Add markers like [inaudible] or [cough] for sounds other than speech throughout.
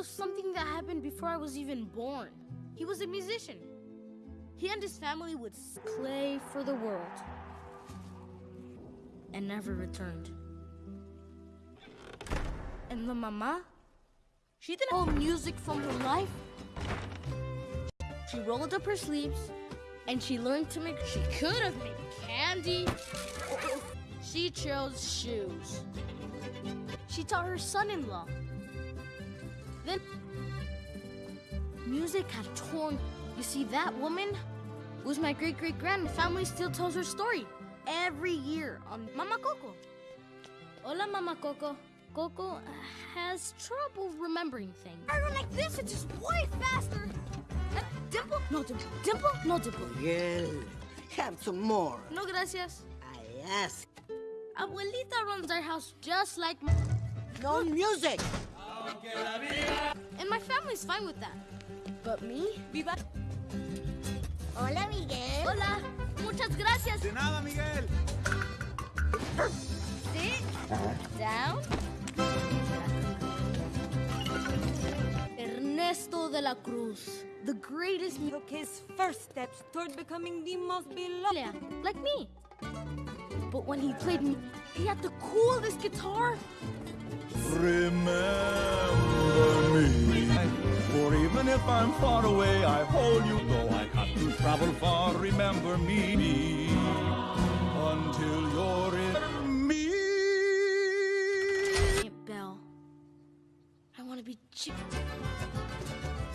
of something that happened before I was even born. He was a musician. He and his family would play for the world and never returned. And the mama, she didn't hold music from her life. She rolled up her sleeves and she learned to make. She could have made candy. She chose shoes. She taught her son-in-law. Then music had torn. You see, that woman was my great-great-grand. The family still tells her story every year on Mama Coco. Hola, Mama Coco. Coco has trouble remembering things. I run like this, it's just way faster. Uh, dimple? No dimple. Dimple? No dimple. Miguel, have some more. No gracias. I ask. Abuelita runs our house just like No music. And my family's fine with that. But me? Viva. Hola, Miguel. Hola. Muchas gracias. De nada, Miguel. Sit down. Ernesto de la Cruz, the greatest mu- took his first steps toward becoming the most beloved. like me. But when he played me, he had the coolest guitar. Remember me. For even if I'm far away, I hold you. Though I have to travel far, remember me. Until you're in me. Aunt Belle, I want to be chick.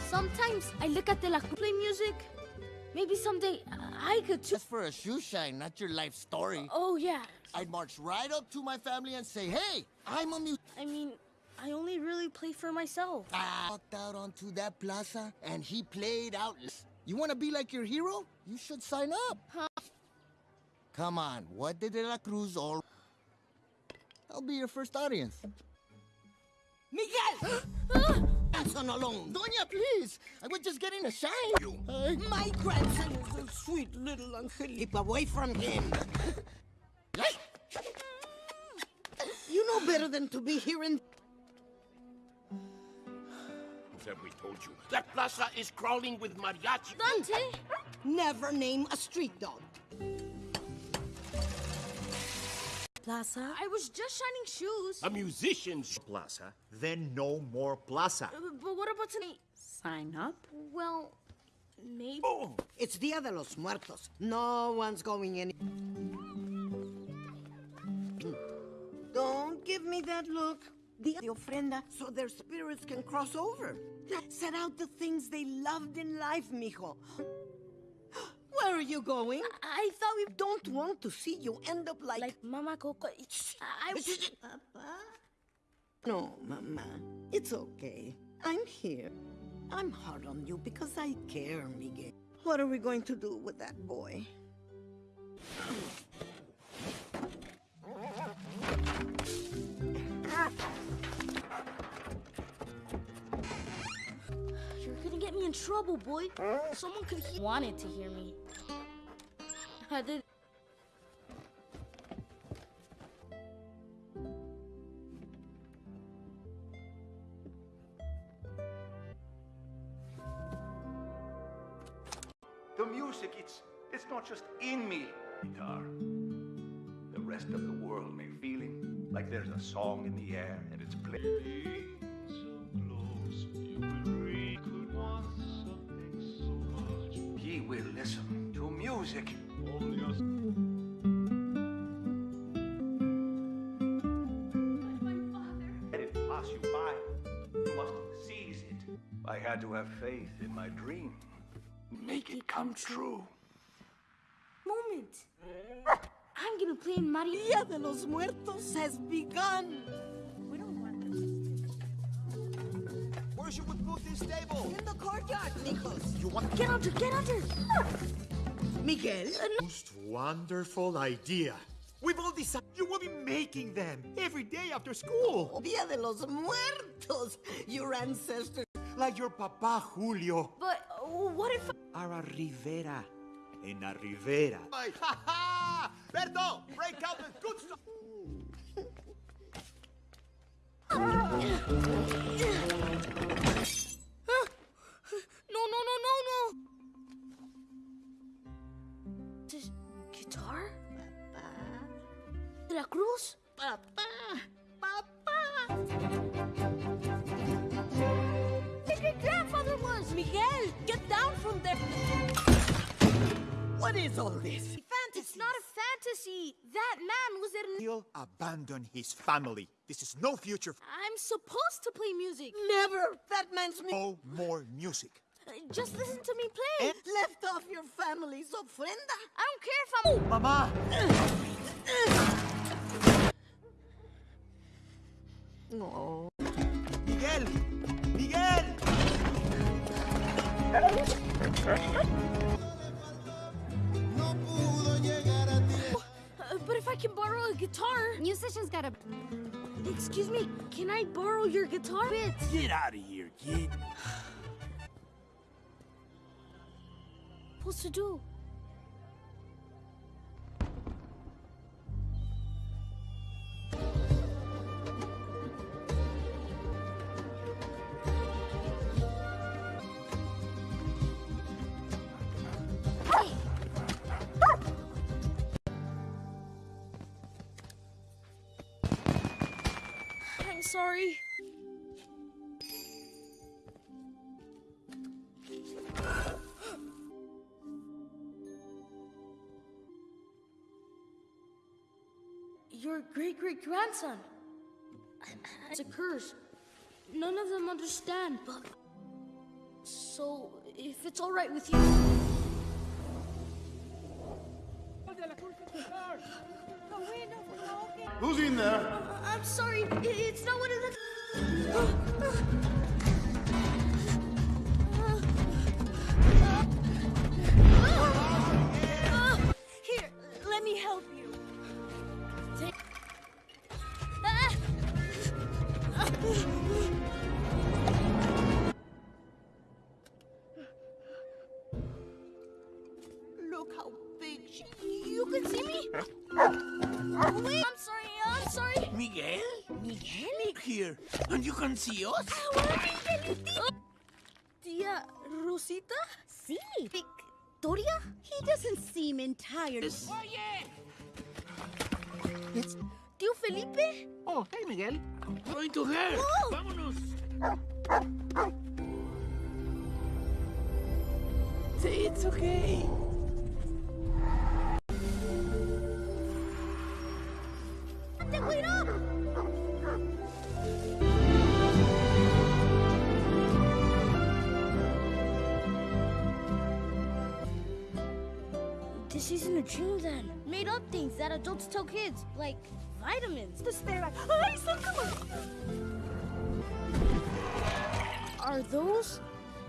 Sometimes I look at the La Cruz play music. Maybe someday I could too. Just for a shoe shine, not your life story. Oh yeah. I'd march right up to my family and say, hey, I'm a mu- I mean, I only really play for myself. I walked out onto that plaza and he played out. You want to be like your hero? You should sign up. Huh? Come on, what did De La Cruz all... I'll be your first audience. Miguel! [gasps] Grandson alone. Doña, please. I was just getting a shine. You. My grandson is a sweet little angel. Keep away from him. [laughs] you know better than to be here in... Have we told you? That plaza is crawling with mariachi. Dante, Never name a street dog. Plaza? I was just shining shoes. A musician's plaza, then no more plaza. Uh, But what about tonight? Sign up? Well, maybe. It's Dia de los Muertos. No one's going in. Don't give me that look. The, de ofrenda so their spirits can cross over. Set out the things they loved in life, mijo. Where are you going? I thought we Don't want to see you end up like... like Mama Coco. I Papa? No, Mama. It's okay. I'm here. I'm hard on you because I care, Miguel. What are we going to do with that boy? You're gonna get me in trouble, boy. Someone could he wanted to hear me. I did. The music, it's it's not just in me. Guitar. Rest of the world may feeling like there's a song in the air and it's playing. so close He will listen to music. It pass you by. You must seize it. I had to have faith in my dream. Make it come true. Moment. I'm gonna play. Dia de los Muertos has begun. We don't want this. Where should we put this table? In the courtyard, mijos. You want to- Get under, get under. Miguel? most wonderful idea. We've all decided you will be making them every day after school. Dia de los Muertos. Your ancestors. Like your papa Julio. But uh, what if? Ara Rivera. En la Rivera. Ha ha! Berto, break out the good stuff. no, no, no, no, no. This guitar? Papa. Veracruz? Papa. Papa. The great grandfather was. Miguel, get down from there. What is all this? It's not a fantasy! That man was in. He'll abandon his family. This is no future. I'm supposed to play music. Never! That man's me. No more music. Uh, Just listen to me play. And left off your family's ofrenda. I don't care if I'm. Mama! No. Miguel! Miguel! Uh, but if I can borrow a guitar. Musicians gotta. Excuse me, can I borrow your guitar bits? Get out of here, kid. What's to do? Sorry. Your great great grandson. It's a curse. None of them understand, but. So, if it's alright with you. Who's in there? I'm sorry, it's not what it looks. And you can see us? Tia Rosita? Sí. Victoria? He doesn't seem entirely. Oye! Tío Felipe? Oh, hey, Miguel. Going to her. Oh. Vámonos. Say it's okay. Wait up! This isn't a dream then. Made up things that adults tell kids, like vitamins. The stare Ay, oh, Are those?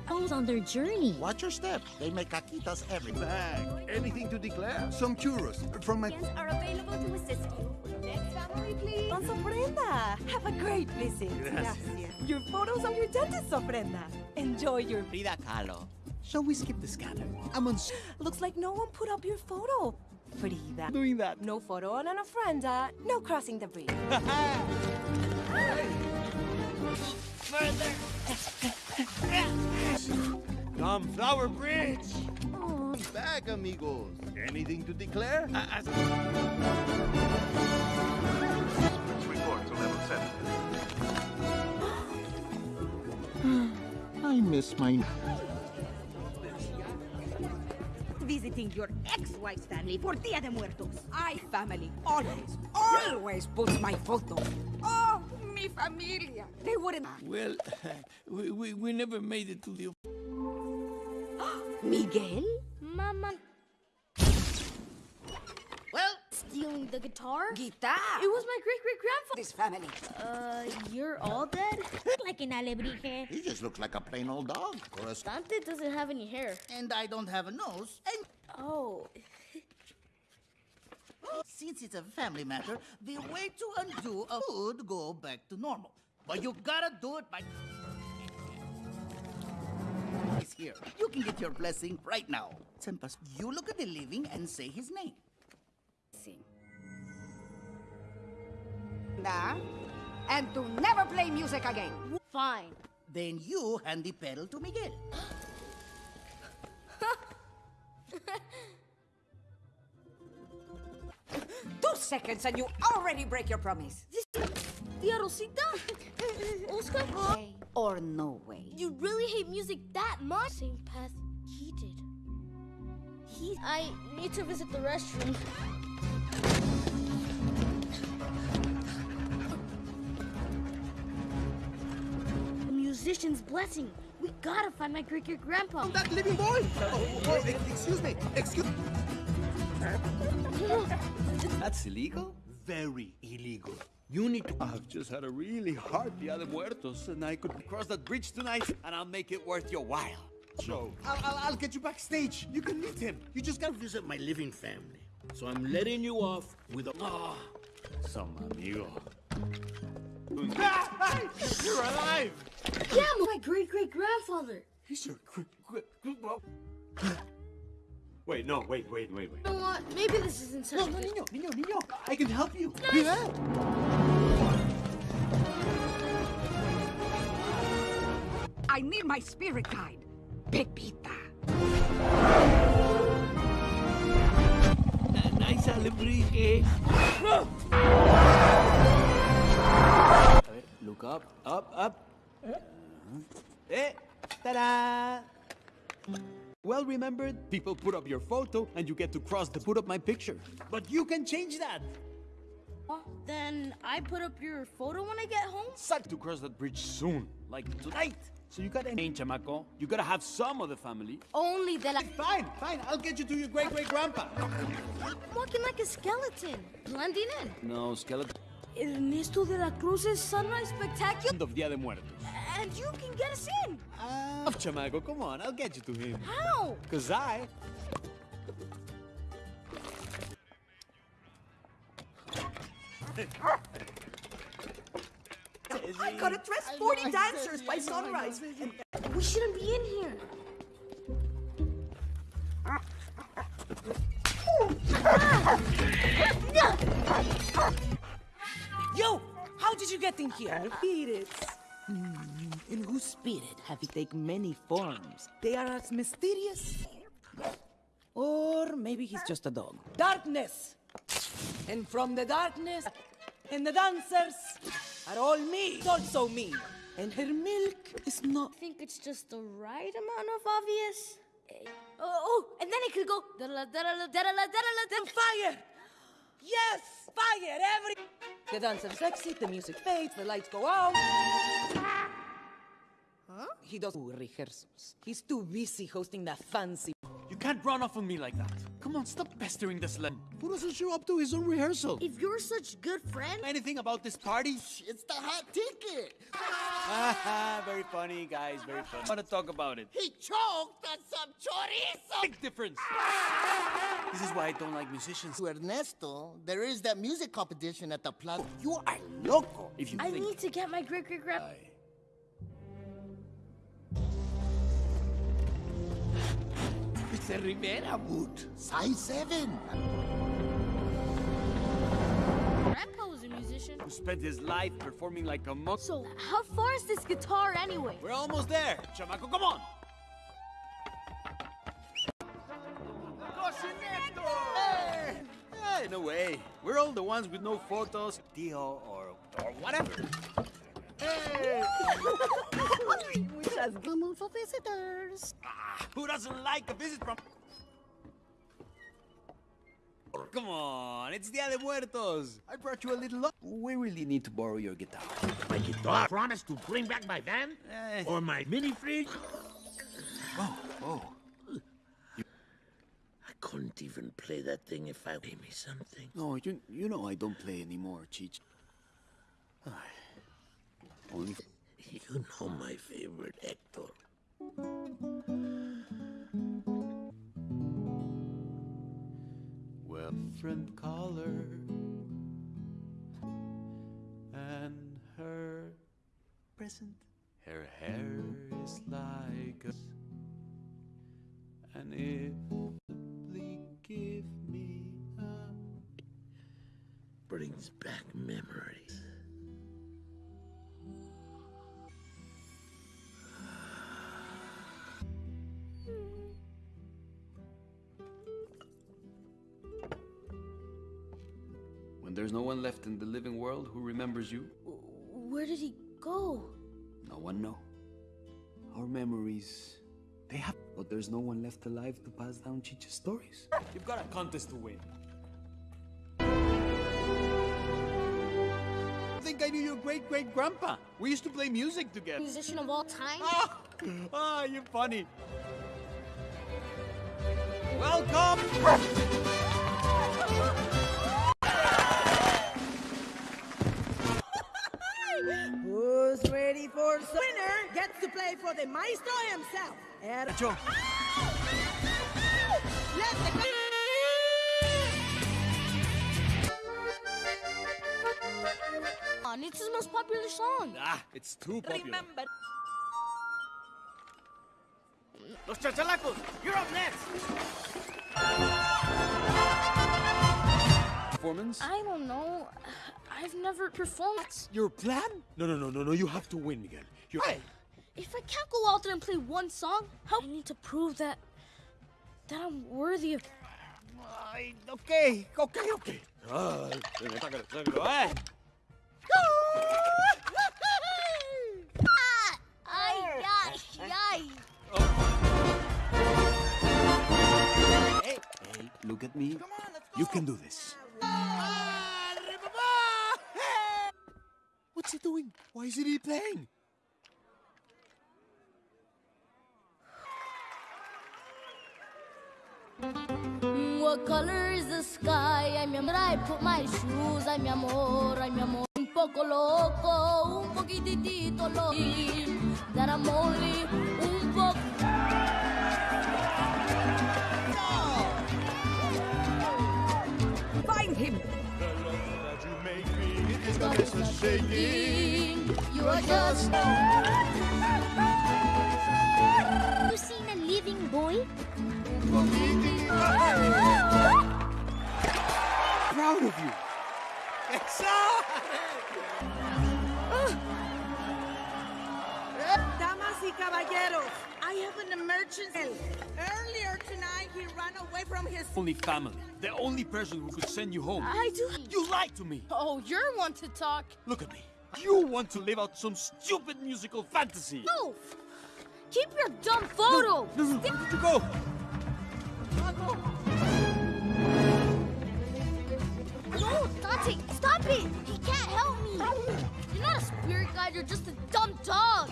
Goes on their journey. Watch your step. They make caquitas every Bag. Anything to declare? Some churros from my. are available to assist you. Next family, please. Don Brenda, have a great visit. Gracias. Your photos are your dentist's ofrenda. Enjoy your. Frida Kahlo. Shall we skip the scanner? I'm on. s- [gasps] Looks like no one put up your photo. Frida. That... Doing that. No photo on an ofrenda. No crossing the bridge. [laughs] Tom Flower Bridge! Bag, amigos. Anything to declare? Report to level 7. [gasps] I miss my. Visiting your ex-wife's family for Dia de Muertos. I family always, always puts my photo. Oh, mi familia. They wouldn't. Well, [laughs] we, we, we never made it to the. [gasps] Miguel? Mama stealing the guitar? guitar. It was my great great grandfather. This family. Uh, you're all dead? [laughs] Like an alebrije. He just looks like a plain old dog. Or Dante doesn't have any hair. And I don't have a nose. And Oh, [laughs] since it's a family matter, the way to undo a would go back to normal. But you gotta do it by. He's here. You can get your blessing right now. Sempas, you look at the living and say his name. Nah. And to never play music again. fine. Then you hand the pedal to Miguel. [laughs] Two seconds and you already break your promise. Tia Rosita? Oscar? Way or no way. You really hate music that much? Same path he did. He. I need to visit the restroom. Musician's blessing. We gotta find my great great grandpa. That living boy! Oh, oh, excuse me, excuse [laughs] That's illegal? Very illegal. You need to. I've just had a really hard Dia de Muertos, and I could cross that bridge tonight, and I'll make it worth your while. So, I'll, I'll, I'll get you backstage. You can meet him. You just gotta visit my living family. So I'm letting you off with a. Ah, some amigo. [laughs] You're alive! Yeah, my great great grandfather. He's your. great great Wait, no, wait, wait, wait, wait. You know what? Maybe this isn't such No, a no, good- niño, niño, niño. I can help you. I need my spirit guide, Pepita. Nice alebrije. Look up, up, up. Eh, ta-da! Well remembered, people put up your photo and you get to cross to put up my picture. But you can change that. Then I put up your photo when I get home? Suck to cross that bridge soon, like tonight. So you gotta change, chamaco. You gotta have some of the family. Only that I. Fine, fine. I'll get you to your great great grandpa. I'm walking like a skeleton, blending in. No, skeleton. Ernesto de la Cruz's Sunrise Spectacular. End of Dia de Muertos. And you can get us in. Ah, chamaco, come on, I'll get you to him. How? Cause I I gotta dress 40 dancers by sunrise. And We shouldn't be in here. Yo, how did you get in here? Spirits. Hmm, In whose spirit have you taken many forms? They are as mysterious. Or maybe he's just a dog. Darkness! And from the darkness, and the dancers are all me, also me. And her milk is not. I think it's just the right amount of obvious. Eh, Oh, and then it could go. da-da-la, da-da-la, da-da-la, da-da-la, da- Fire! Yes! Fire! Every. The dancers exit, the music fades, the lights go out. Huh? He does rehearsals. He's too busy hosting that fancy. You can't run off on me like that. Come on, stop pestering this sled. Who doesn't show up to his own rehearsal? If you're such good friend, Anything about this party? It's the hot ticket. Haha, very funny, guys, very funny. I want to talk about it. He choked on some chorizo. Big difference. This is why I don't like musicians. To Ernesto, there is that music competition at the plaza. You are loco. If you I think need to get my great great. It's a Rivera boot. Size 7. Grandpa was a musician. who spent his life performing like a monk. So, how far is this guitar anyway? We're almost there. Chamaco, come on. Hey! Hey, no way. We're all the ones with no photos, Tio, or, or whatever. Hey! We just come for visitors. Ah, who doesn't like a visit from... Come on, it's Dia de Muertos. I brought you a little... We really need to borrow your guitar. My guitar. Promise to bring back my van? Eh. Or my mini fridge? Oh, oh. I couldn't even play that thing if I pay me something. No, you, you know I don't play anymore, Cheech. You know my favorite, Hector. Well, friend caller and her present. Her hair is like a and if simply give me a Brings back memories. There's no one left in the living world who remembers you, Where did he go? no one know. Our memories, they have, but there's no one left alive to pass down Chicha's stories. You've got a contest to win. I think I knew your great great grandpa. We used to play music together. Musician of all time? Ah, [laughs] you're funny. Welcome! Ready for some winner gets to play for the maestro himself. Er- Joe. Let the On, it's his most popular song. Ah, it's too popular. remember. Los chachalacos, you're up next. Performance? I don't know. I've never performed. That's Your plan? No, no, no, no, no. You have to win, Miguel. You If I can't go out there and play one song, how I need to prove that that I'm worthy of. Ay, okay, okay, okay. Ah, sácalo, sácalo, eh. Ay, ay, ay. Hey, hey, look at me. You can do this. What's he doing? Why isn't he playing? Mm, what color is the sky? Ay, mi amor, I put my shoes. Ay, mi amor, ay, mi amor. Un poco loco, un poquitito loco. That I'm only un poco. Find him. You are just. [laughs] You seen a living boy? Proud of you. Damas y caballeros, I have an emergency. Earlier tonight, he ran away from his. Only family. The only person who could send you home. I do. You lied to me. Oh, you're one to talk. Look at me. You want to live out some stupid musical fantasy. No! Keep your dumb photo! No, no, where did you go? No, Dante, stop it! He can't help me! You're not a spirit guide, you're just a dumb dog!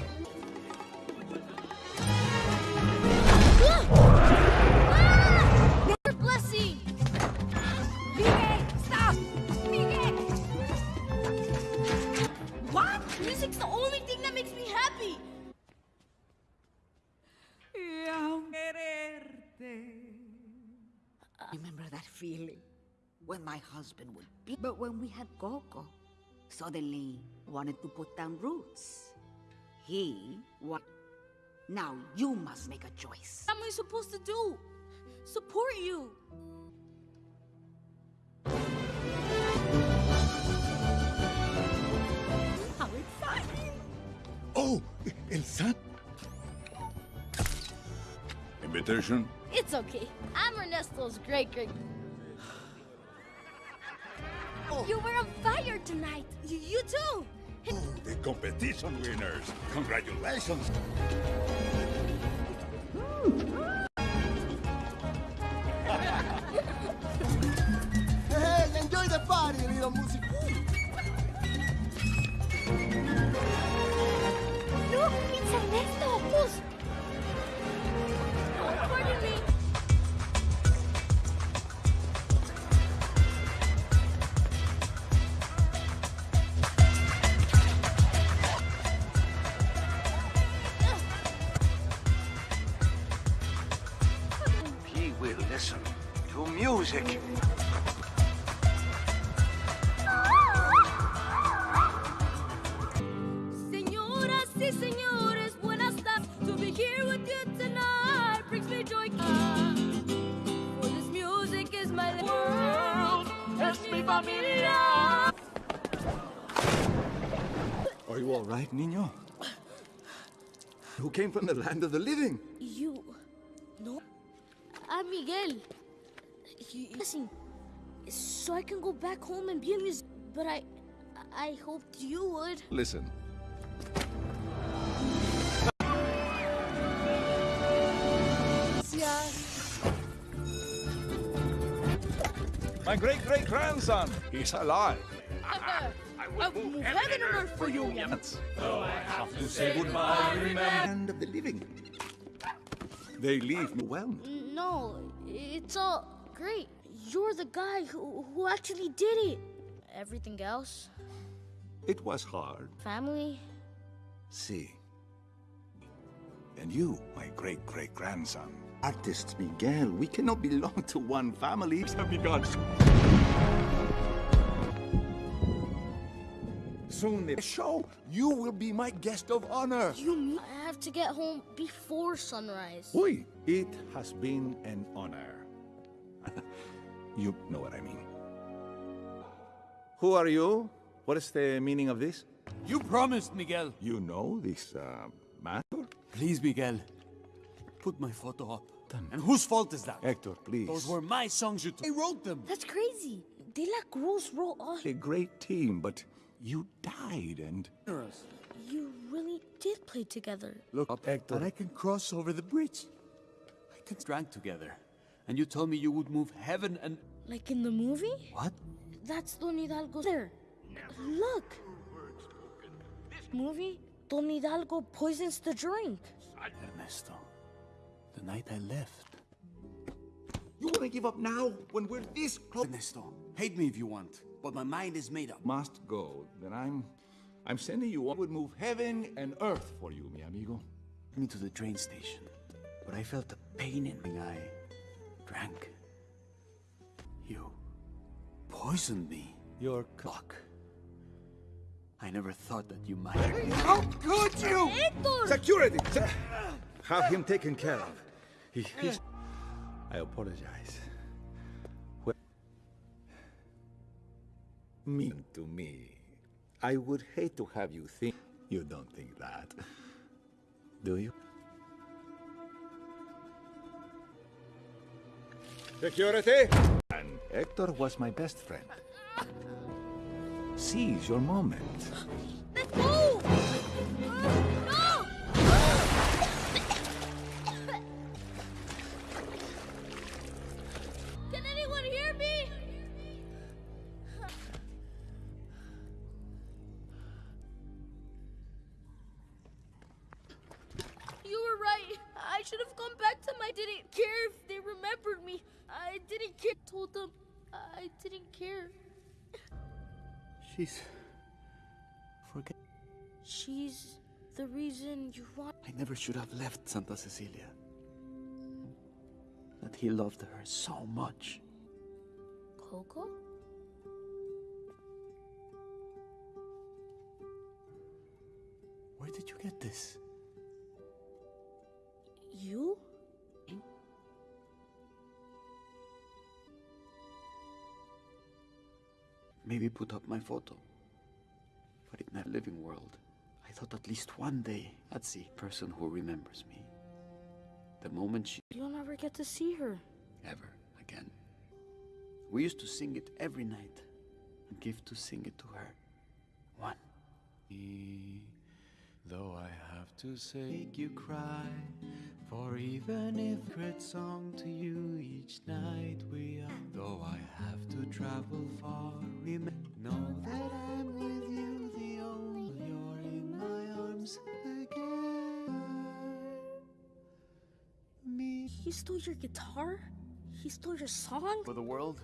Ah! I remember that feeling when my husband would be. But when we had Coco, suddenly wanted to put down roots. He what? Now you must make a choice. What am I supposed to do? Support you! How exciting! Oh, El San. Invitation? It's okay. I'm Ernesto's great great. Oh. You were on fire tonight. You, you too. Oh, the competition winners. Congratulations. [laughs] Hey, enjoy the party, little music. Familia. Are you all right, niño? Who came from the land of the living? You. No. I'm Miguel. You, listen. so I can go back home and be a musician. But I, I hoped you would. Listen. My great great grandson, he's alive. I will move heaven and earth for you, Yes. Though I have to say goodbye, remember. Land of the living. They leave me well. No, it's all great. You're the guy who, who actually did it. Everything else, It was hard. family, See. And you, my great great grandson. Artist Miguel, we cannot belong to one family. Have begun. Soon the show, you will be my guest of honor. you I have to get home before sunrise? Oui, it has been an honor. You know what I mean. Who are you? What is the meaning of this? You promised, Miguel. You know this uh, matter? Please, Miguel. Put my photo up. And whose fault is that? Hector, please. Those were my songs you took. I wrote them. That's crazy. De La Cruz wrote all. a great team, but you died and. You really did play together. Look up, Hector. And I can cross over the bridge. I can drank together. And you told me you would move heaven and... Like in the movie? What? That's Don Hidalgo there. Look. This movie? Don Hidalgo poisons the drink. Ernesto, the night I left. You wanna give up now when we're this close? Ernesto, hate me if you want, but my mind is made up. Must go. Then I'm. I'm sending you. I would move heaven and earth for you, mi amigo. me to the train station, but I felt a pain in my eye. Drank. You poisoned me. Your Luck. I never thought that you might. How could you? Security! Se- Have him taken care of. He, eh. he's... I apologize. Well, mean to me. I would hate to have you think... You don't think that. Do you? Security! And Hector was my best friend. Seize your moment. Let's go! Never should have left Santa Cecilia. That he loved her so much. Coco? Where did you get this? You? Maybe put up my photo. But in that living world, thought at least one day I'd see a person who remembers me. The moment she You'll never get to see her. ever again. We used to sing it every night and give to sing it to her. One. Though I have to say, make you cry. For even if great song to you each night we are. Though I have to travel far, remember, know that I'm with you, my arms again. Me. He stole your guitar? He stole your song? For the world,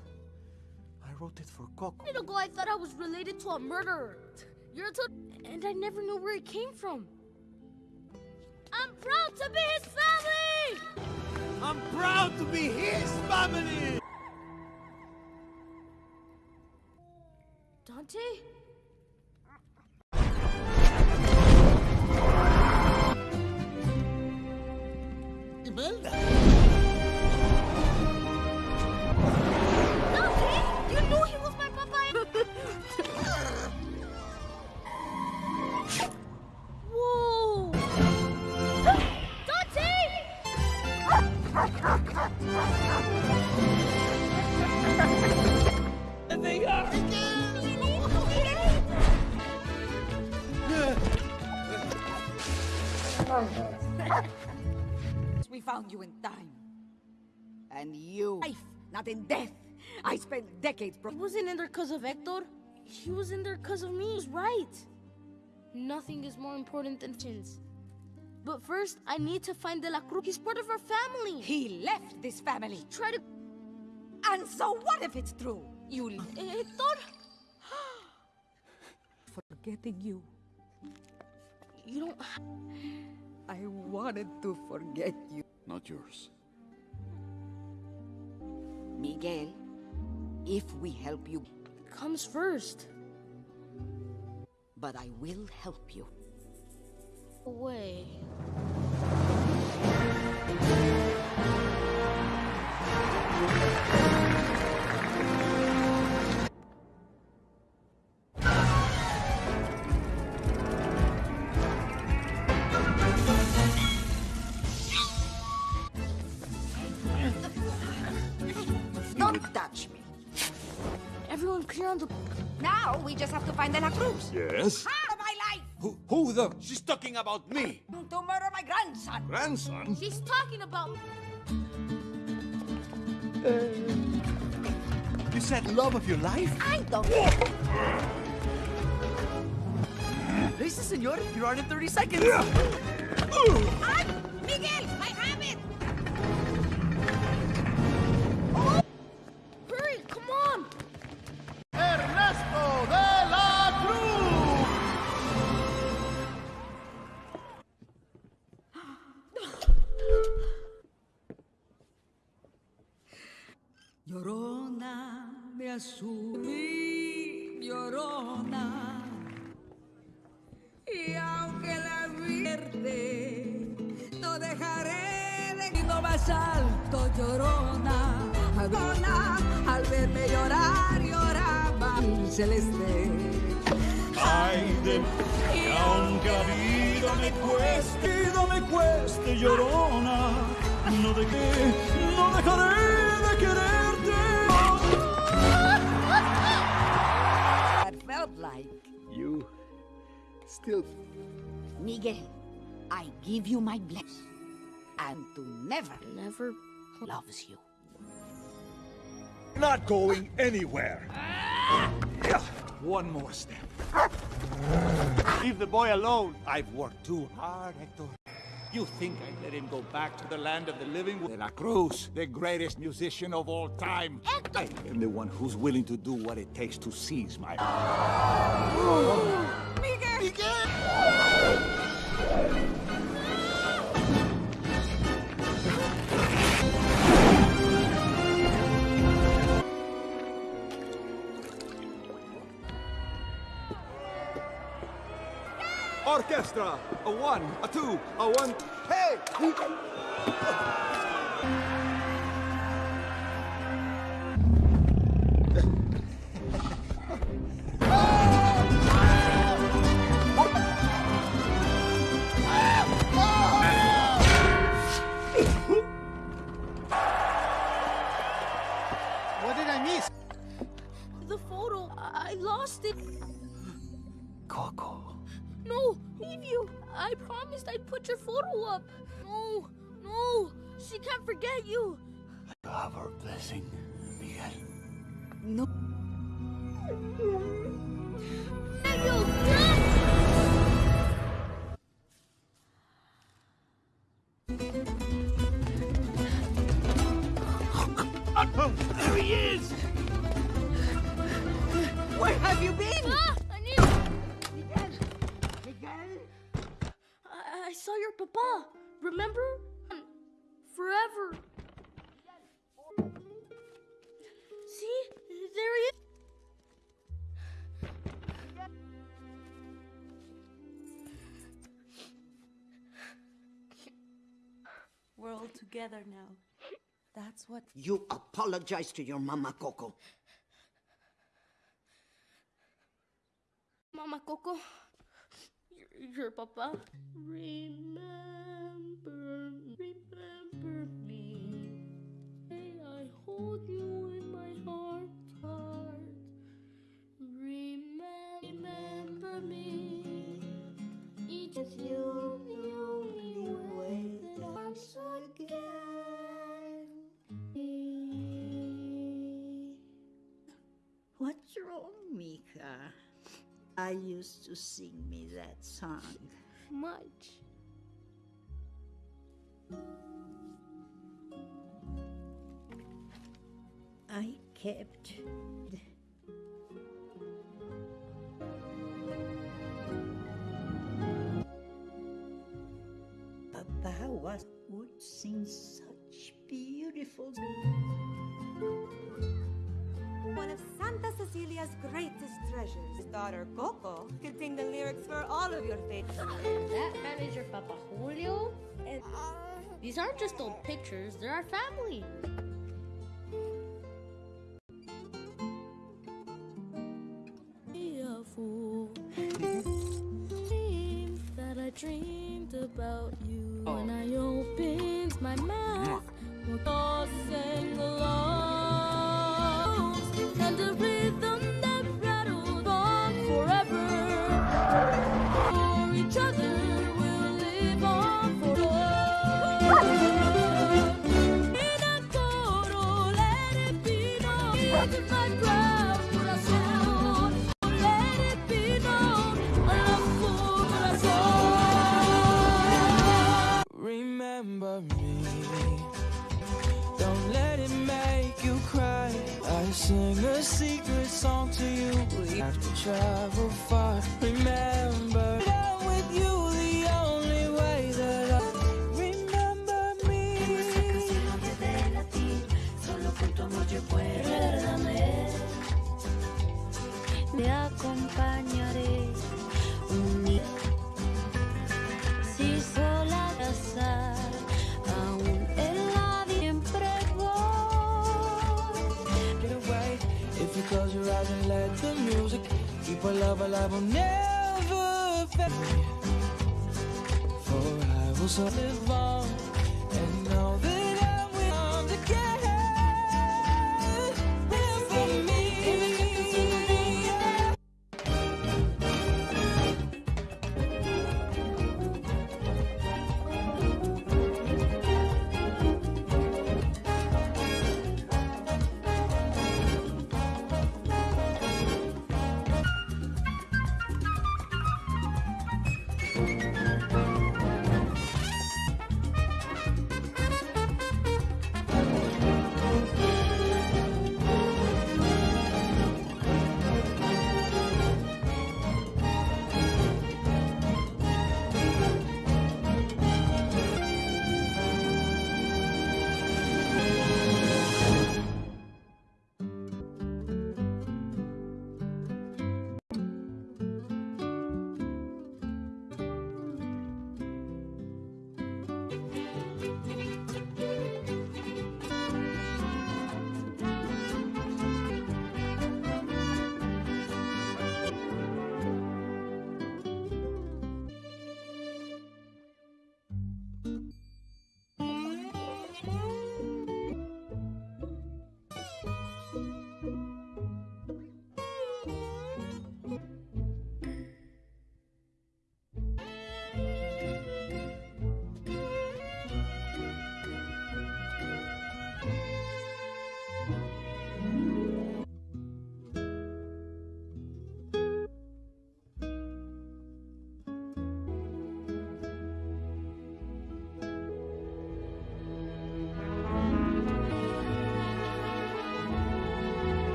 I wrote it for Coco. A minute ago, I thought I was related to a murderer. You're a and I never knew where it came from. I'm proud to be his family! I'm proud to be his family! Dante? And you, life, not in death. I spent decades. He wasn't in there because of Hector. He was in there because of me. He was right. Nothing is more important than chins. But first, I need to find De La Cruz. He's part of our family. He left this family. Try to. And so what if it's true? You. Eh, Hector? [gasps] Forgetting you. You don't. I wanted to forget you. Not yours. Miguel, if we help you. Comes first. But I will help you. Away. We just have to find De La Cruz. Yes? Out of my life! Who, who the? She's talking about me. To murder my grandson. Grandson? She's talking about. You uh, said love of your life? I don't. Listen, senor, you're on in 30 seconds. I'm Miguel, I have Llorona de azul, mi llorona. Y aunque la vierte, no dejaré de grito más alto, llorona. Llorona, al verme llorar, lloraba el celeste. Ay de y aunque la vida me cueste, vida me cueste, llorona, no de qué, no dejaré de quererte. That felt like You still. Miguel. I give you my blessing, and to never, never loves you. Not going anywhere. Yeah, One more step. Leave the boy alone. I've worked too hard, Hector. You think I'd let him go back to the land of the living? De La Cruz, the greatest musician of all time. I am the one who's willing to do what it takes to seize my... [gasps] [gasps] Miguel! Orchestra! A one, a two, a one... Hey! Put your photo up. No, no. She can't forget you. You have her blessing, Miguel. No. Together now. That's what. You apologize to your mama, Coco. Mama Coco, your, your papa. Remember, Strong Mika? I used to sing me that song. Much. I kept Papa was would sing such beautiful Cecilia's greatest treasures. His daughter, Coco, contained the lyrics for all of your favorites. that manager, Papa Julio? These aren't just old pictures, they're our family.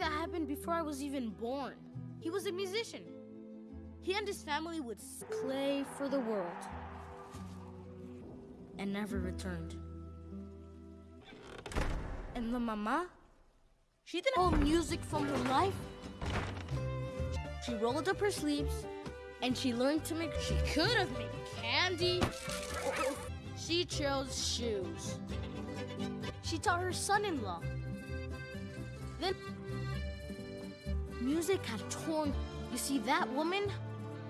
that happened before I was even born. He was a musician. He and his family would play for the world and never returned. And the mama, she didn't hold music from her life. She rolled up her sleeves and she learned to make, she could have made candy. She chose shoes. She taught her son-in-law. Then music had torn. You see, that woman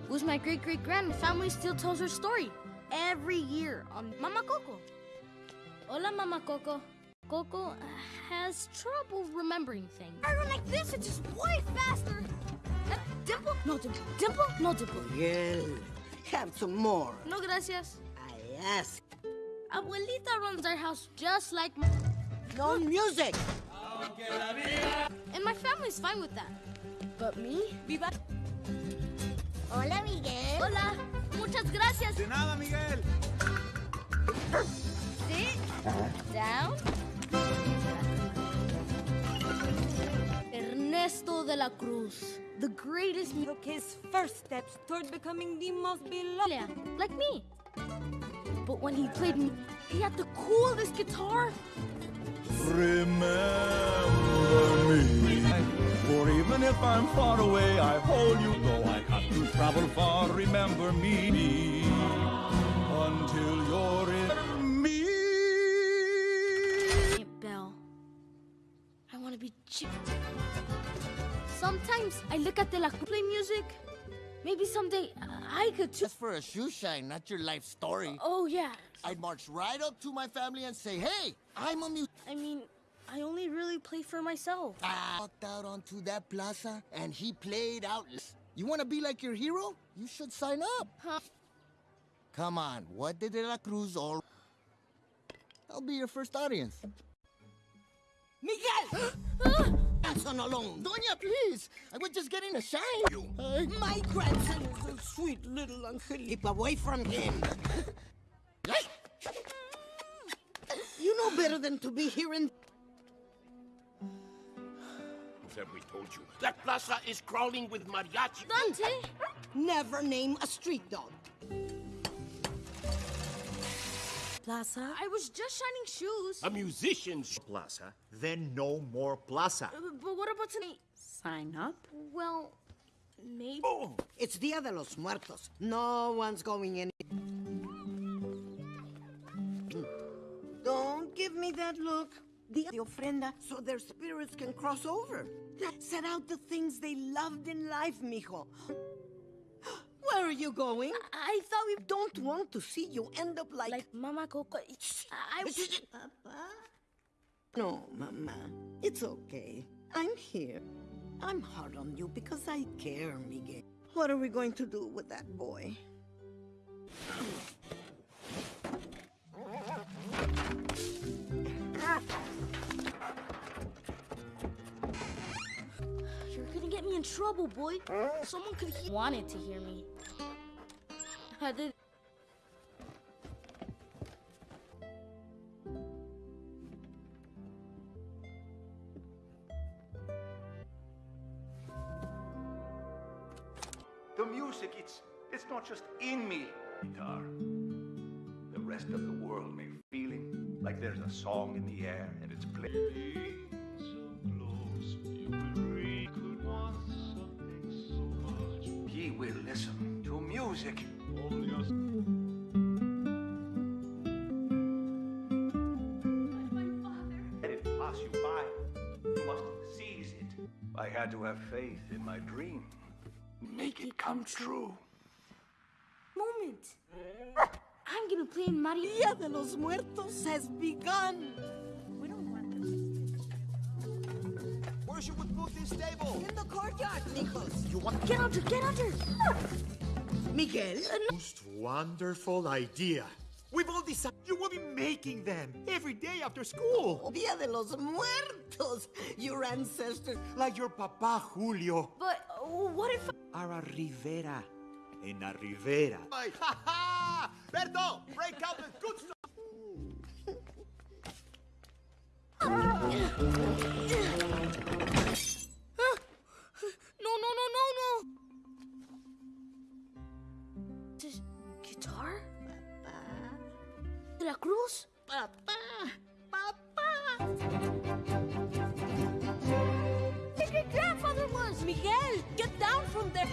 was my great great grand. Family still tells her story every year on Mama Coco. Hola, Mama Coco. Coco has trouble remembering things. I run like this, it's just way faster. Uh, dimple? No dimple. Dimple? No dimple. Miguel, have some more. No gracias. I ask. Abuelita runs our house just like my... No music. And my family's fine with that. But me? Viva. Hola, Miguel. Hola. Muchas gracias. De nada, Miguel. Sit down. Ernesto de la Cruz, the greatest Took his first steps toward becoming the most beloved. Yeah, like me. But when he played me, he had the coolest guitar. Remember me. For even if I'm far away, I hold you. Though I have to travel far, remember me. Until you're in me. Aunt Belle, I want to be Jim. Sometimes I look at the La Cruz play music. Maybe someday I could too. Just for a shoe shine, not your life story. Oh, yeah. I'd march right up to my family and say, hey, I'm a mu- I mean, I only really play for myself. I walked out onto that plaza and he played out. You want to be like your hero? You should sign up. Huh? Come on, what did De La Cruz all... I'll be your first audience. Miguel! [gasps] grandson alone. Doña, please. I was just getting a shine. You. My grandson is a sweet little angel. Keep away from him. you know better than to be here in... Who said we told you? That plaza is crawling with mariachi. Dante! Never name a street dog. Plaza? I was just shining shoes. A musician's plaza. Then no more plaza. Uh, but what about tonight? Sign up? Well, maybe. Oh, it's Dia de los Muertos. No one's going in. Don't give me that look. The ofrenda so their spirits can cross over. Set out the things they loved in life, mijo. Where are you going? I thought we don't want to see you end up like... Like Mama Coco. I... Papa? No, Mama. It's okay. I'm here. I'm hard on you because I care, Miguel. What are we going to do with that boy? You're gonna get me in trouble, boy. Someone could he wanted to hear me. I did. The music, it's it's not just in me. Guitar. The rest of the world may feeling like there's a song in the air and it's playing. Ye will listen to music. Let it pass you by. You must seize it. I had to have faith in my dream. Make it come true. Moment. I'm gonna play in Mario. Dia de los Muertos has begun. We don't want this. Where should we put this table? In the courtyard, mijos. You want Get under, get under. Miguel? most wonderful idea. We've all decided you will be making them every day after school. Dia de los Muertos. Your ancestors. Like your papa Julio. But uh, what if? Ara Rivera. En la Rivera. [laughs] Ha ha! Berto, break out the good stuff. no, no, no, no, no. This guitar? De la Cruz? Papa, papa. Miguel, get down from there.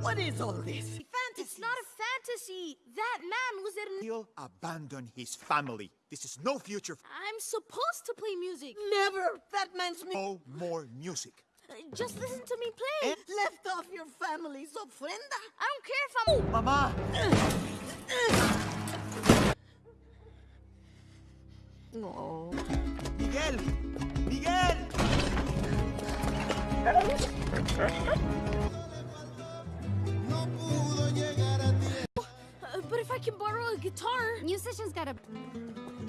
What is all this? Fantasy. It's not a fantasy. That man was in. He'll abandon his family. This is no future. I'm supposed to play music. Never! That man's me. No more music. Uh, Just listen to me play. Left off your family's ofrenda. I don't care if I'm. oh, Mama! No. Miguel! Miguel! [laughs] but if I can borrow a guitar. Musicians gotta.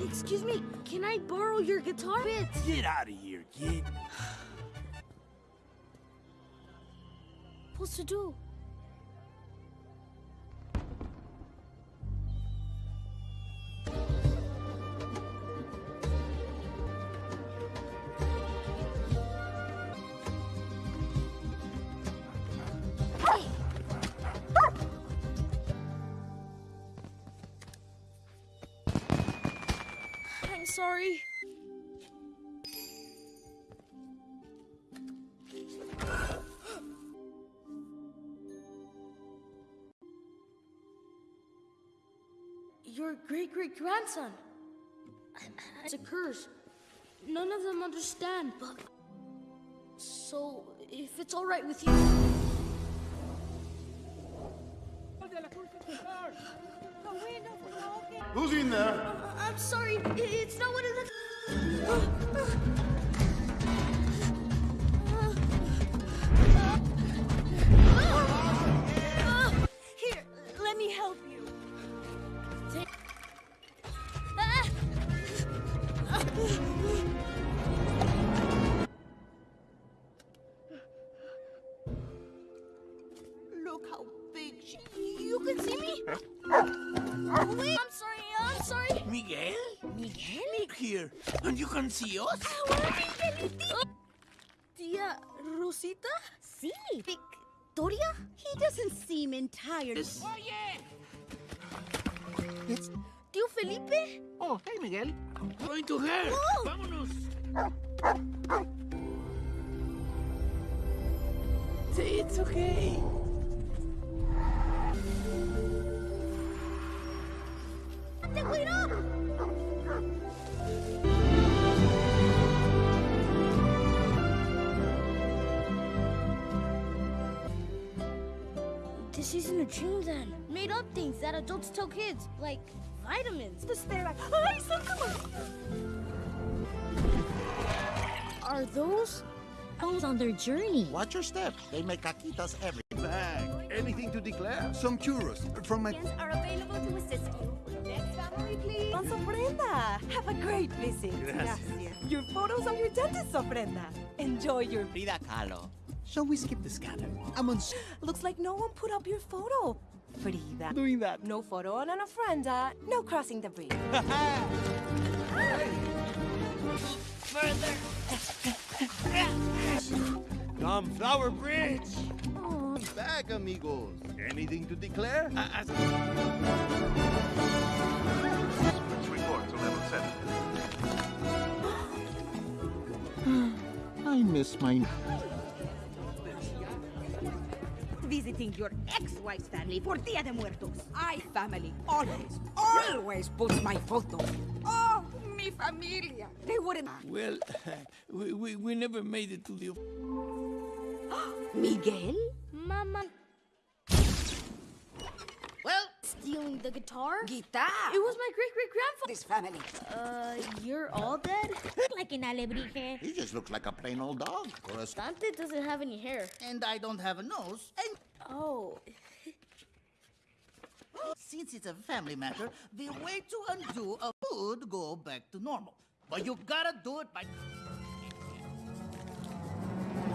Excuse me, can I borrow your guitar bit? Get out of here, kid. [sighs] Supposed to do? Sorry. Your great great grandson. It's a curse. None of them understand, but. So, if it's alright with you. Who's in there? I'm sorry, it's not what it looks. [gasps] Oh, And you can see? Oh, Tia Rosita? Sí. Victoria? He doesn't seem entirely. Oye! It's Tío Felipe? Oh, hey, Miguel. I'm Going to her. Oh. Vámonos. It's okay. ¡Te cuidó! This isn't a dream then. Made up things that adults tell kids, like vitamins. The stare Ay, Are those elves on their journey? Watch your step. They make caquitas every Bag. Anything to declare? Some churros from my. are available to assist you. Next family, please. Don Ofrenda. Have a great visit. Gracias. Your photos on your dentist, ofrenda. Enjoy your. Frida Kahlo. Shall we skip the scatter? I'm on. Looks like no one put up your photo. Frida. Doing that. No photo on an ofrenda. No crossing the bridge. [laughs] Come, Flower Bridge. Back, amigos. Anything to declare? Report to level 7. [gasps] I miss my. Visiting your ex-wife's family for Dia de Muertos. I family always, always puts my photo. Oh, mi familia. They wouldn't. Well, [laughs] we, we, we never made it to the... [gasps] Miguel? Mama. Stealing the guitar? guitar. It was my great great grandfather. This family. Uh, you're all dead? [laughs] like an alebrije. He just looks like a plain old dog. Or Dante doesn't have any hair. And I don't have a nose. And Oh. [laughs] since it's a family matter, the way to undo a would go back to normal. But you gotta do it by. [laughs]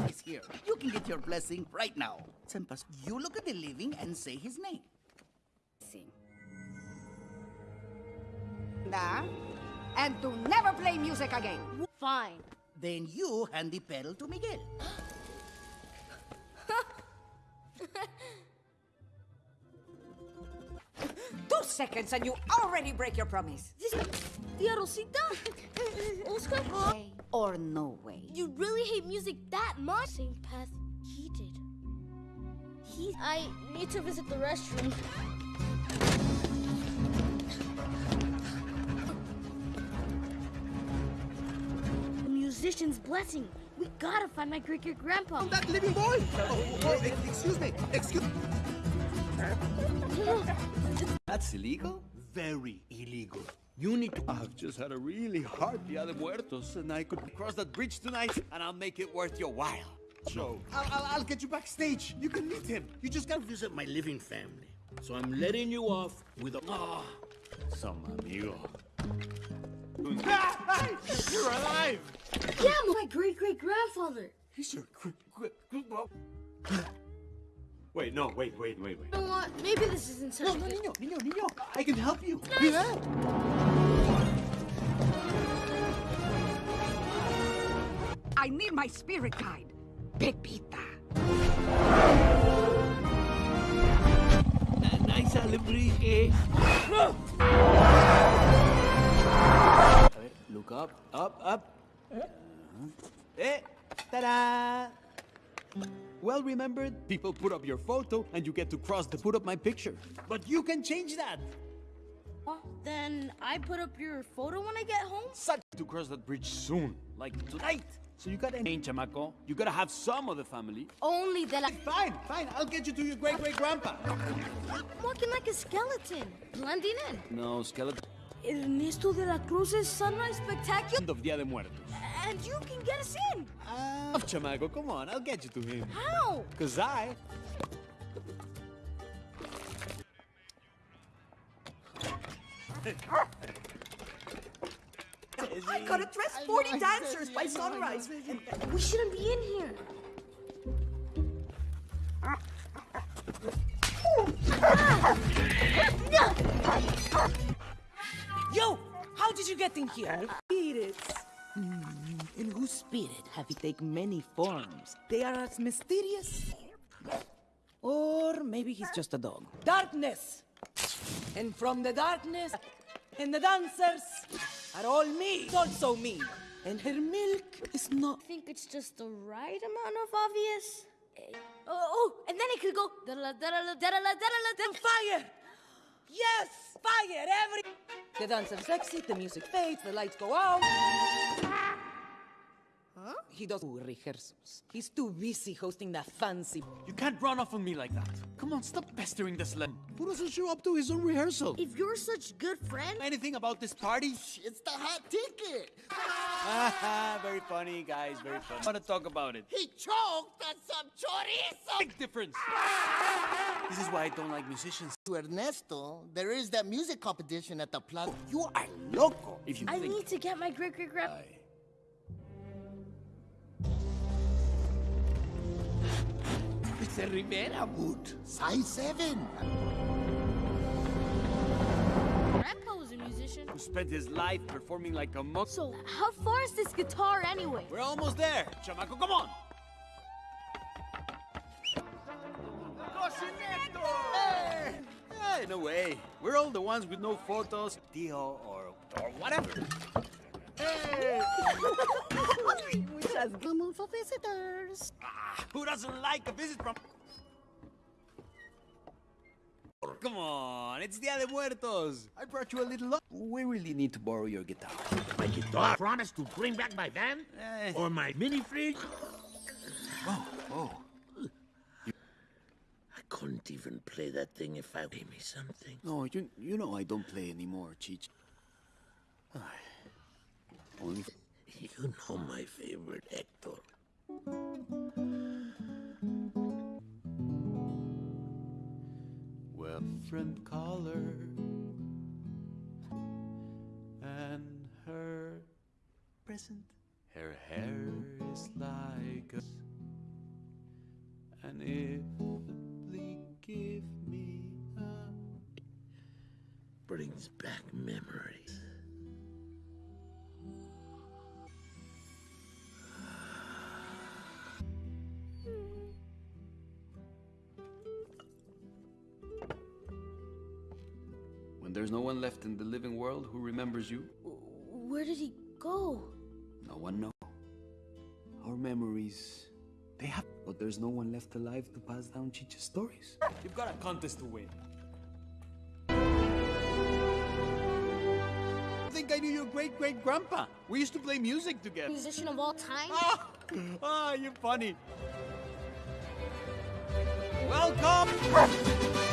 He's here. You can get your blessing right now. Sempas, you look at the living and say his name. Da. And to never play music again. Fine. Then you hand the pedal to Miguel. [laughs] Two seconds and you already break your promise. This Tia Rosita? Oscar? Way or no way. You really hate music that much? Same path he did. He, I need to visit the restroom. Musician's blessing. We gotta find my great great grandpa. That living boy! Oh, oh, excuse me, excuse That's illegal? Very illegal. You need to. I've just had a really hard Dia de Muertos, and I could cross that bridge tonight, and I'll make it worth your while. So, I'll, I'll, I'll get you backstage. You can meet him. You just gotta Visit my living family. So I'm letting you off with a. Ah, Some amigo. You're alive! Yeah, my great great grandfather. He's your quick, quick, quick. Wait, no, wait, wait, wait, wait. You know what? Maybe this isn't such No, a no, good. niño, niño, niño. I can help you. I need my spirit guide, Pepita. Nice alebrije. Look up, up, up. Eh, ta-da! Well remembered, people put up your photo and you get to cross to put up my picture. But you can change that. Then I put up your photo when I get home. Such to cross that bridge soon, like tonight. So you gotta change, chamaco. You gotta have some of the family. Only that I. Fine, fine. I'll get you to your great great grandpa. I'm walking like a skeleton, blending in. No, skeleton. Ernesto de la Cruz's sunrise spectacular, End of Dia de Muertos. and you can get us in. Oh, ah. chamaco, come on, I'll get you to him. How? Cause I. I gotta dress 40 dancers by sunrise. We shouldn't be in here. [laughs] Yo, how did you get in here? Uh, spirits. Hmm, in and whose spirit have you take many forms? They are as mysterious. Or maybe he's just a dog. Darkness! And from the darkness, and the dancers are all me. It's also me. And her milk is not... I think it's just the right amount of obvious. Eh, oh, oh, and then it could go... Da -la, da -la, da -la, da -la, da -la, da. Fire! Yes! Fire! Every. The dance dancers exit, the music fades, the lights go out. Huh? He does rehearsals. He's too busy hosting that fancy. You can't run off on me like that. Come on, stop pestering this slam. Who doesn't show up to his own rehearsal? If you're such good friend, Anything about this party? It's the hot ticket. Haha, [laughs] very funny, guys, very funny. I want to talk about it. He choked on some chorizo. Big difference. [laughs] This is why I don't like musicians. To Ernesto, there is that music competition at the plaza. You are loco. If you I think need to get my great great grand. Mr. Rivera boot. Size 7. Grandpa was a musician. who spent his life performing like a monk. So how far is this guitar anyway? We're almost there. Chamaco, come on. Hey! Hey, no way. We're all the ones with no photos, Tio, or, or whatever. Hey! We just come for visitors. Ah, who doesn't like a visit from... Come on, it's Dia de Muertos. I brought you a little... lo- We really need to borrow your guitar. My guitar. Promise to bring back my van? Eh. Or my mini fridge? Oh, oh. I couldn't even play that thing if I gave me something. No, you, you know I don't play anymore, Cheech. Ay, You know my favorite, Hector. Well, friend caller and her present. Her hair is like a and if the give me a Brings back memories. There's no one left in the living world who remembers you, Where did he go? no one knows. Our memories They have, but there's no one left alive to pass down Chicha's stories. You've got a contest to win. I think I knew your great great grandpa. We used to play music together. Musician of all time? Ah, ah you're funny. Welcome!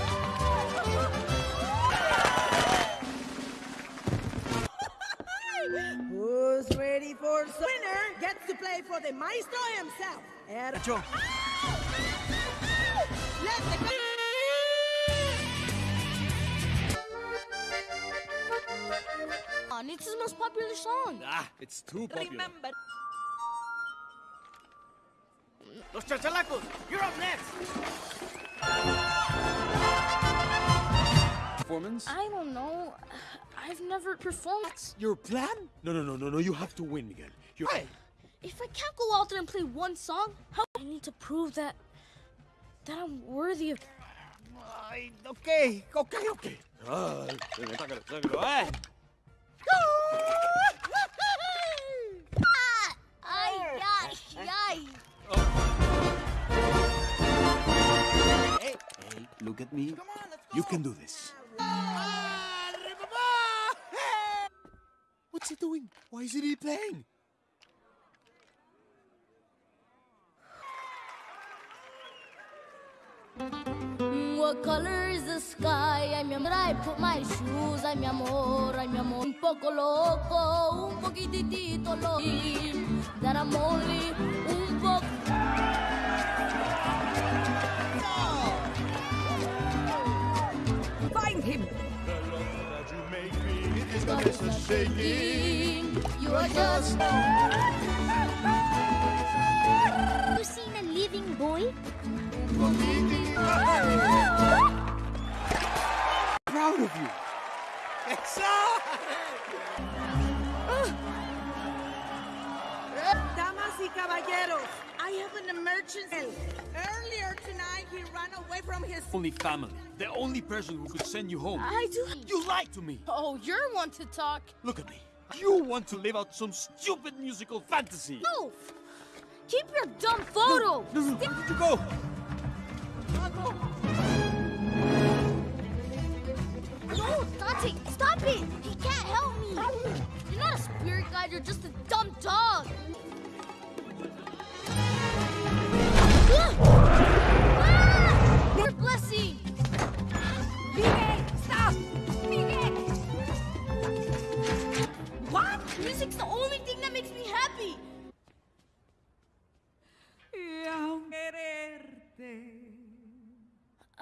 Ready for winner gets to play for the maestro himself. Er- Nacho. Let the On, it's his most popular song. Ah, it's too popular. Remember. Los chachalacos, you're up next. Performance? I don't know. I've never performed. Your plan? No, no, no, no, no. You have to win, Miguel. You're. If I can't go out there and play one song, how I need to prove that that I'm worthy of. Ay, okay, okay, okay. Ah, sácalo, sácalo. Ay, ay, ay. Hey, hey, look at me. Come on, let's go. You can do this. What's he doing? Why isn't he playing? What color is the sky? Mi amor, I put my shoes. Ay, mi amor, ay, mi amor. Un poco loco, un poquitito loco. That I'm only God is shaking. You are just. You seen a living boy? Proud of you. Damas y caballeros, I have an emergency. Earlier tonight, he ran away from his. Only family. The only person who could send you home. I do. You lied to me. Oh, you're one to talk. Look at me. You want to live out some stupid musical fantasy. No! Keep your dumb photo! No, no, where did you go? No, Dante, stop it! He can't help me! You're not a spirit guide, you're just a dumb dog!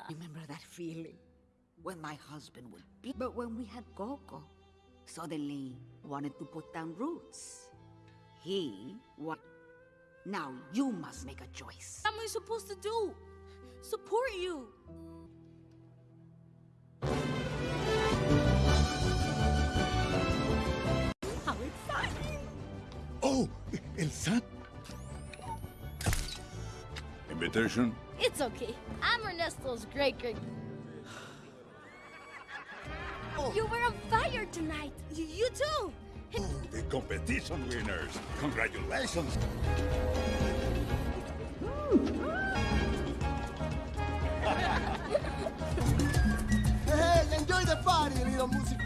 Remember that feeling when my husband would be. But when we had Coco, suddenly wanted to put down roots. He what? Now you must make a choice. What am I supposed to do? Support you! How exciting! Oh, El San. Invitation? It's okay. I'm Ernesto's great great. Oh. You were on fire tonight. Y- you too. The competition winners. Congratulations. Hey, enjoy the party, little music.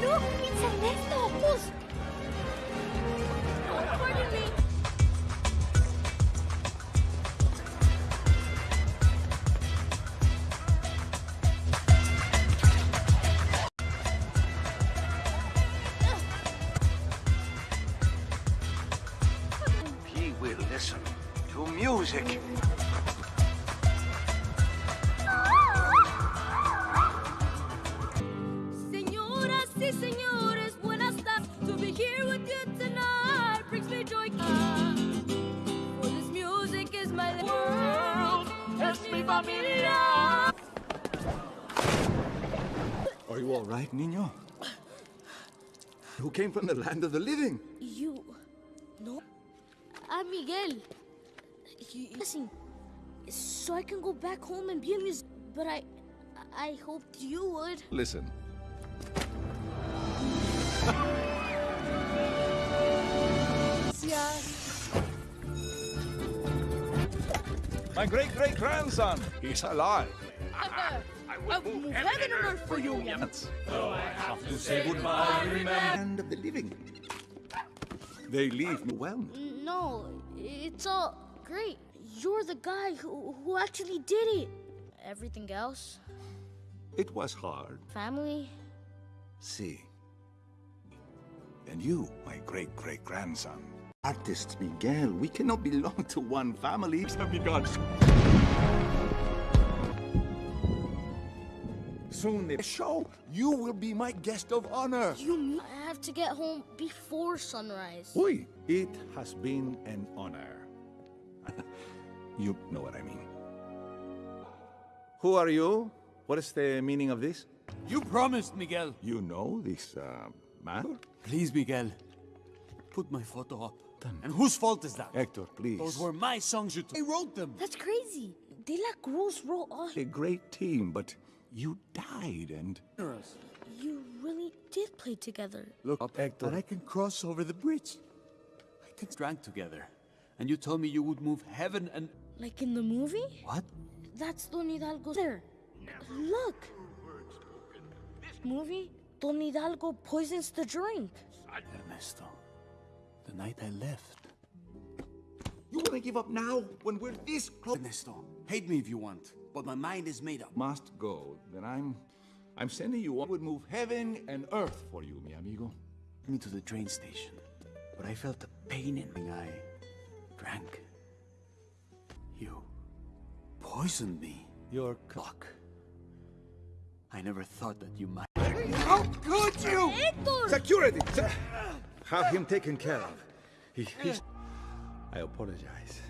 Look, it's Ernesto. Who's Oh, pardon me. Familia. Are you all right, niño? Who came from the land of the living? You. No. I'm Miguel. He So I can go back home and be a musician. But I... I hoped you would. Listen. My great-great-grandson. He's alive. I, I will move, heaven, and earth for you, Yemens. Though I have to say goodbye, remember. Land of the living. They leave me well. No, it's all great. You're the guy who, who actually did it. Everything else, It was hard. family, See. And you, my great great grandson. Artist Miguel, we cannot belong to one family. Have begun. Soon the show, you will be my guest of honor. you I have to get home before sunrise? Oi, it has been an honor. [laughs] you know what I mean. Who are you? What is the meaning of this? You promised, Miguel. You know this uh, man? Please, Miguel. Put my photo up. And whose fault is that? Hector, please. Those were my songs you took. I wrote them. That's crazy. De La Cruz wrote all. A great team, but you died and. You really did play together. Look up, Hector. And I can cross over the bridge. I can drank together. And you told me you would move heaven and... Like in the movie? What? That's Don Hidalgo there. Look. This Movie? Don Hidalgo poisons the drink. Ernesto, the night I left. You want to give up now when we're this close? Ernesto, hate me if you want, but my mind is made up. Must go. Then I'm. I'm sending you. I would move heaven and earth for you, mi amigo. me to the train station, but I felt a pain in my eye. Drank. You poisoned me. Your cock. I never thought that you might. How could you? Hector! Security! Se- Have him taken care of. He, he's... Eh. I apologize.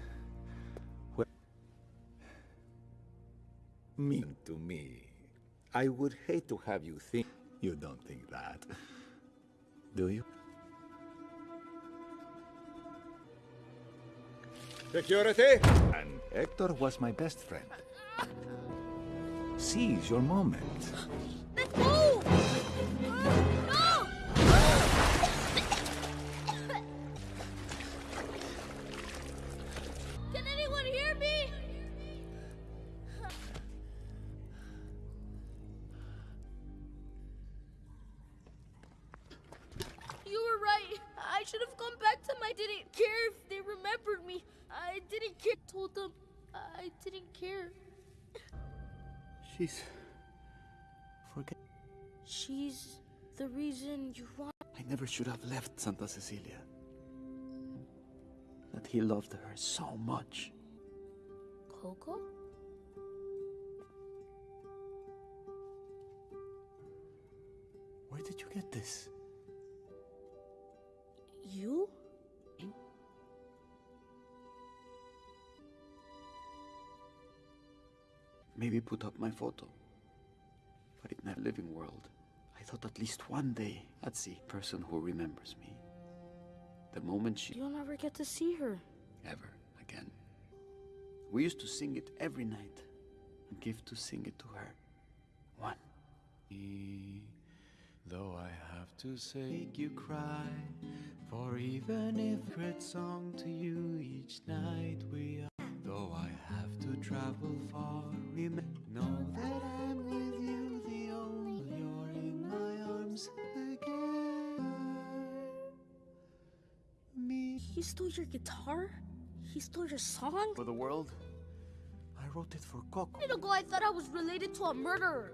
Well, mean to me. I would hate to have you think. You don't think that. Do you? Security! And Hector was my best friend. Seize your moment. Let's go! Never should have left Santa Cecilia. That he loved her so much. Coco? Where did you get this? You? Maybe put up my photo. But in that living world, thought at least one day I'd see a person who remembers me. The moment she You'll never get to see her. ever again. We used to sing it every night and give to sing it to her. One. Though I have to say, make you cry. For even if great song to you each night we are. Though I have to travel far, remember, know that I'm He stole your guitar? He stole your song? For the world, I wrote it for Coco. A minute ago, I thought I was related to a murderer.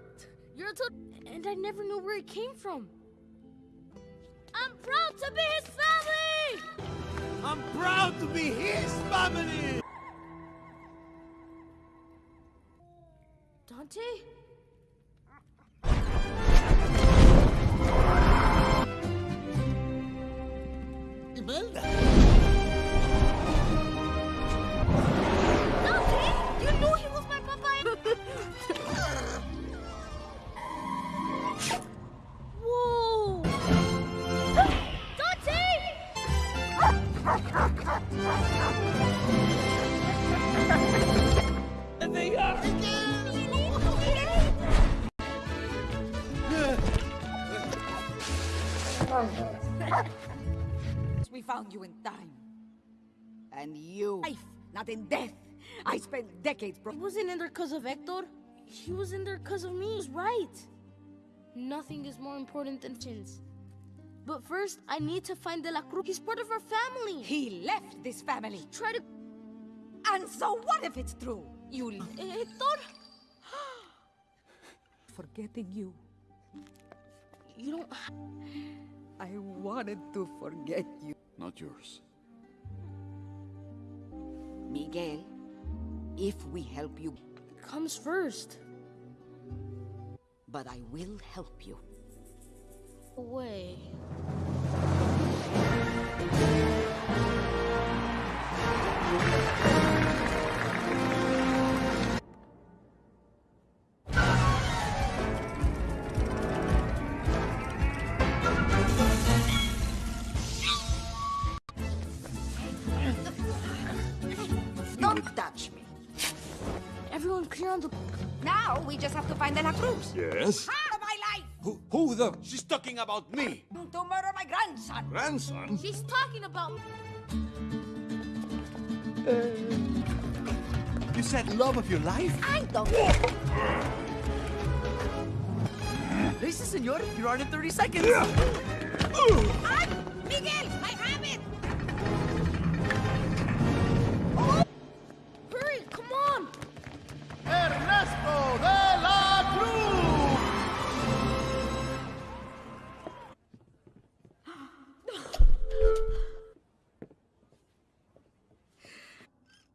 You're a to- and I never knew where it came from. I'm proud to be his family! I'm proud to be his family! Dante? And you, life, not in death, I spent decades, bro. He wasn't in there because of Hector. He was in there because of me. He was right. Nothing is more important than chins. But first, I need to find De La Cruz. He's part of our family. He left this family. Try to... And so what if it's true? You... Eh, Hector? [gasps] Forgetting you. You don't... I wanted to forget you. Not yours. Miguel, if we help you... Comes first. But I will help you. Away. Just have to find De La Cruz. Yes? Ah, my life! Who, who the? She's talking about me. To murder my grandson. Grandson? She's talking about... You said love of your life? I don't... Listen, senor, you're on in 30 seconds. Ay, Miguel, I have it! Hurry, come on! Ernesto de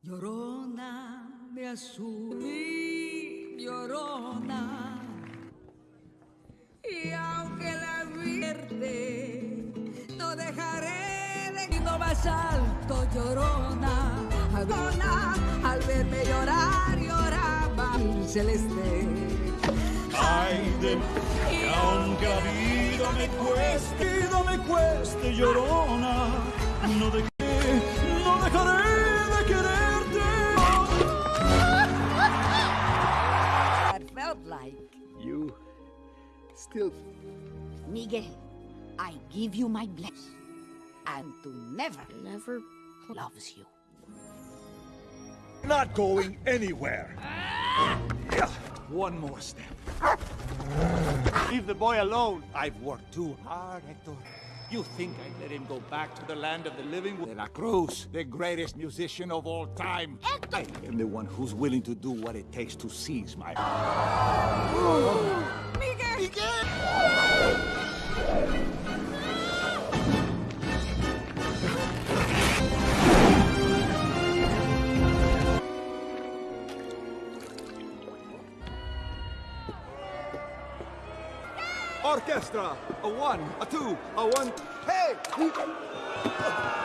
Llorona de azul, mi llorona. Y aunque la vierte, no dejaré de ir más alto, llorona. Llorona, al verme llorar, lloraba el celeste. Ay de que aunque la vida me cueste, vida me cueste, llorona, no de no dejaré still. Miguel, I give you my blessing. And to never, never loves you. Not going anywhere. Yeah, One more step. Leave the boy alone. I've worked too hard, Hector. You think I'd let him go back to the land of the living? De La Cruz, the greatest musician of all time. I am the one who's willing to do what it takes to seize my Orchestra! A one, a two, a one. Hey!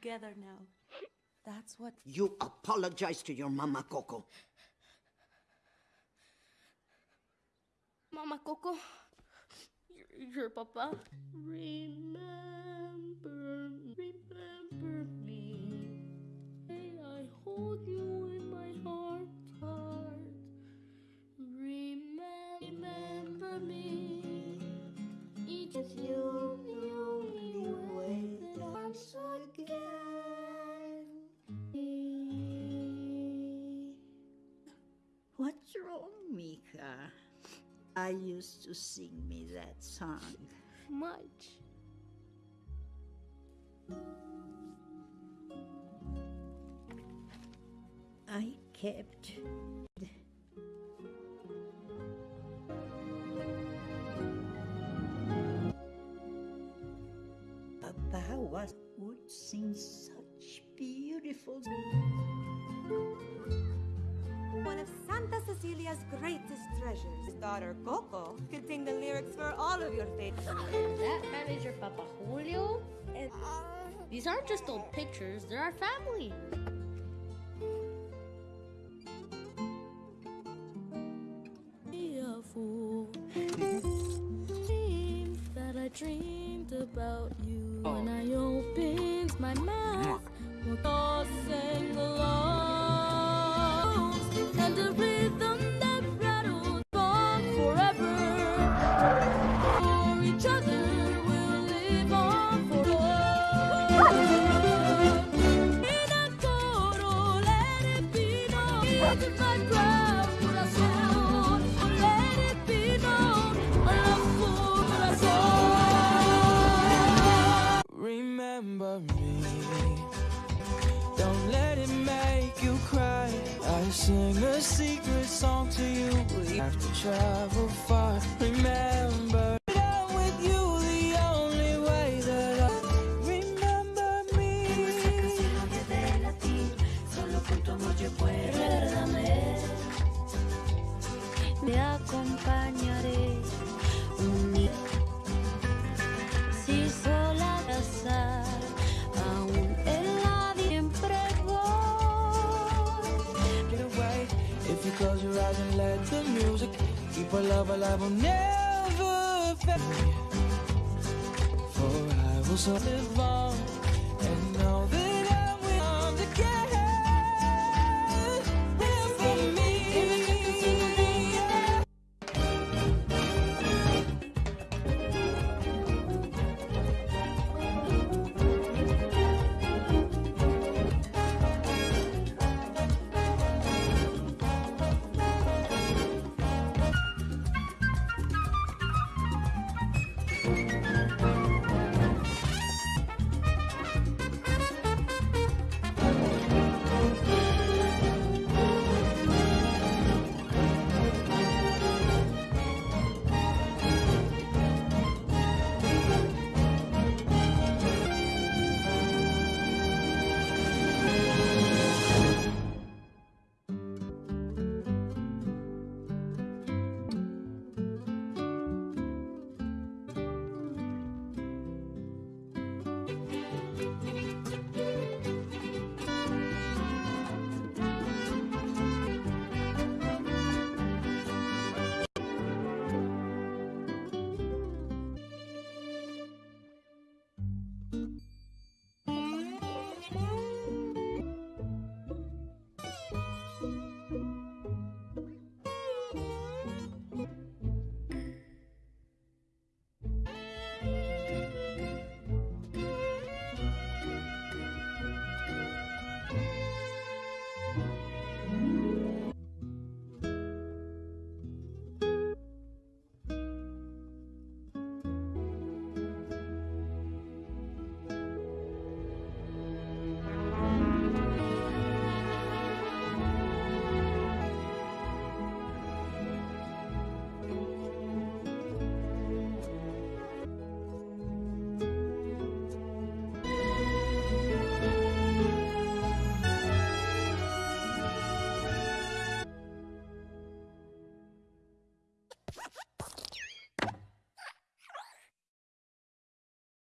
Together now. That's what. You apologize to your mama, Coco. Mama Coco, your, your papa. Remember, Mika. Uh, I used to sing me that song. Much. I kept Papa was would sing such beautiful Cecilia's greatest treasures. His daughter, Coco, could sing the lyrics for all of your favorites. that manager, Papa Julio? And these aren't just old pictures, they're our family.